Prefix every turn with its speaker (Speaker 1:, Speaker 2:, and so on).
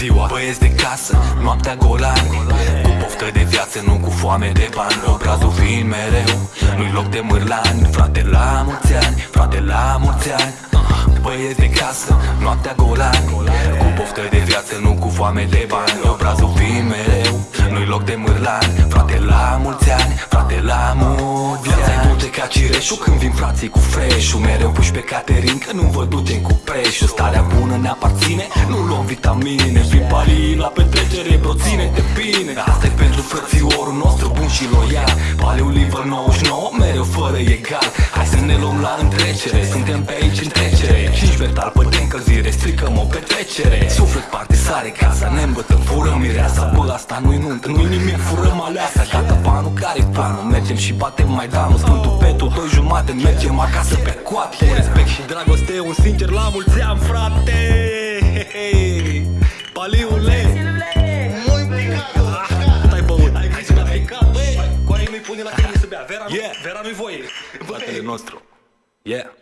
Speaker 1: ziua. Băieți de casă, noaptea golani Cu poftă de viață, nu cu foame de bani. Obrazul fiind mereu, nu-i loc de mârlani. Frate la mulți ani, frate la mulți ani. Băieți de casă, noaptea golani Cu poftă de viață, nu cu foame de bani. Obrazul fiind mereu, nu-i loc de mârlani. Frate la mulți ani, frate la mulți ani. Viața ca cireșul când vin frații cu freșul. Mereu puși pe Caterin că nu vă duce cu preșul. Starea bună ne aparține, nu luăm vitamine. Vin palii la petrecere, bro, ține-te bine asta e pentru frățiorul nostru bun și loial. Paliul liver 99, mereu fără egal. Hai să ne luăm la întrecere, suntem pe aici în trecere 5 metal pe de încălzire, stricăm o petrecere. Suflet parte sare casa, ne îmbătăm, furăm mireasa. Bă, asta nu-i nuntă, nu-i nimic, furăm aleasa. Gata banul, care-i planul? Mergem și batem mai danul Sfântul Petru, doi jumate, mergem acasă pe coate. Cu respect și dragoste, un sincer la mulți ani, frate. Paliule. Mui Cât ai băut? Hai să bea Băi, cu aia nu-i pune la tine să bea Vera, nu,
Speaker 2: Yeah.
Speaker 1: Vera nu-i voie.
Speaker 2: Fratele nostru. Yeah